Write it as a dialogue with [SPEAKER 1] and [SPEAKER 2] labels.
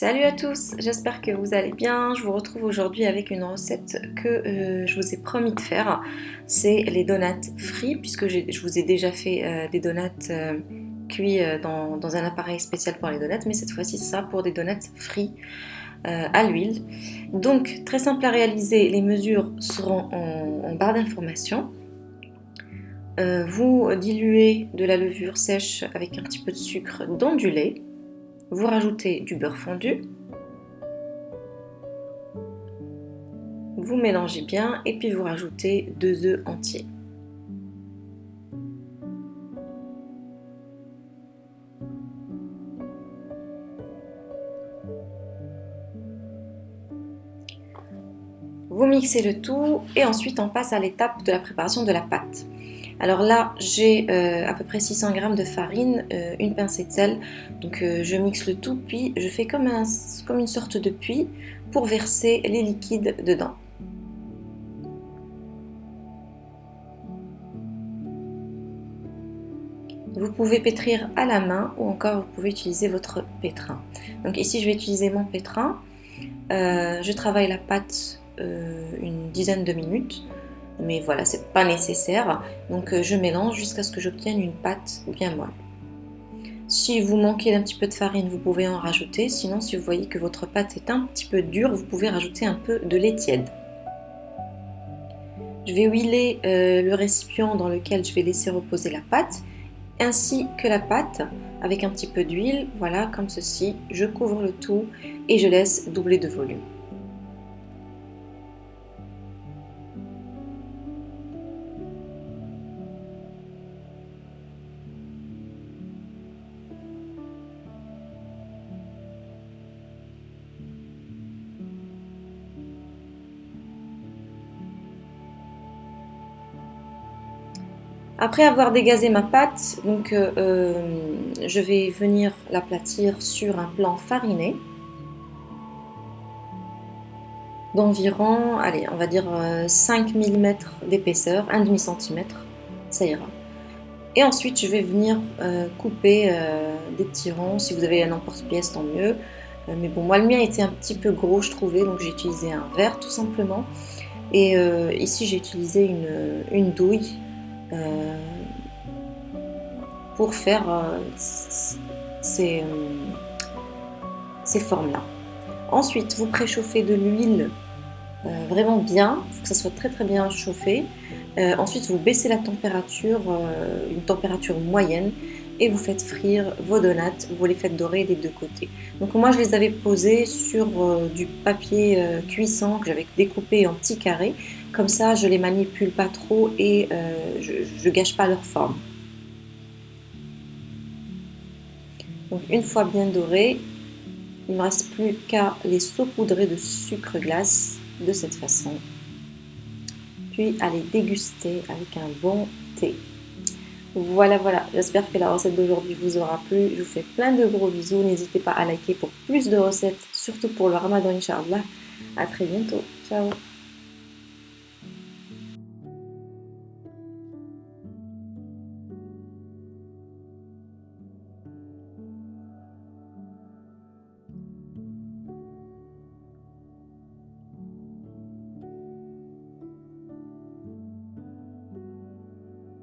[SPEAKER 1] Salut à tous, j'espère que vous allez bien. Je vous retrouve aujourd'hui avec une recette que euh, je vous ai promis de faire. C'est les donuts frits, puisque je vous ai déjà fait euh, des donuts euh, cuits dans, un appareil spécial pour les donuts, mais cette fois-ci c'est ça pour des donuts frits à l'huile. Donc très simple à réaliser, les mesures seront en, en barre d'information. vous diluez de la levure sèche avec un petit peu de sucre dans du lait vous rajoutez du beurre fondu. Vous mélangez bien et puis vous rajoutez deux œufs entiers. Vous mixez le tout et ensuite on passe à l'étape de la préparation de la pâte. Alors là, j'ai euh, à peu près 600 g de farine, euh, une pincée de sel. Donc euh, je mixe le tout, puis je fais comme, comme une sorte de puits pour verser les liquides dedans. Vous pouvez pétrir à la main ou encore vous pouvez utiliser votre pétrin. Donc ici je vais utiliser mon pétrin. je travaille la pâte une dizaine de minutes mais voilà, c'est pas nécessaire. Donc euh, je mélange jusqu'à ce que j'obtienne une pâte bien molle. Si vous manquez d'un petit peu de farine, vous pouvez en rajouter. Sinon, si vous voyez que votre pâte est un petit peu dure, vous pouvez rajouter un peu de lait tiède. Je vais huiler euh, le récipient dans lequel je vais laisser reposer la pâte, ainsi que la pâte avec un petit peu d'huile. Voilà, comme ceci. Je couvre le tout et je laisse doubler de volume. Après avoir dégazé ma pâte, donc, euh, euh, je vais venir l'aplatir sur un plan fariné d'environ, allez, on va dire 5 euh, mm d'épaisseur, 1 demi ça ira. Et ensuite, je vais venir couper des petits ronds. Si vous avez un emporte-pièce, tant mieux. mais bon, moi, le mien était un petit peu gros, je trouvais, donc j'ai utilisé un verre, tout simplement. Et ici, j'ai utilisé une, douille pour faire euh, ces, euh, ces formes-là. Ensuite, vous préchauffez de l'huile vraiment bien, il faut que ça soit très très bien chauffé. ensuite, vous baissez la température, une température moyenne, et vous faites frire vos donuts, vous les faites dorer des deux côtés. Donc moi je les avais posés sur euh, du papier euh, cuisson que j'avais découpé en petits carrés, comme ça je les manipule pas trop et euh, je, ne gâche pas leur forme. Donc une fois bien dorés, il ne me reste plus qu'à les saupoudrer de sucre glace de cette façon, puis à les déguster avec un bon thé. Voilà, voilà, j'espère que la recette d'aujourd'hui vous aura plu. Je vous fais plein de gros bisous. N'hésitez pas à liker pour plus de recettes, surtout pour le ramadan, Inch'Allah. A très bientôt. Ciao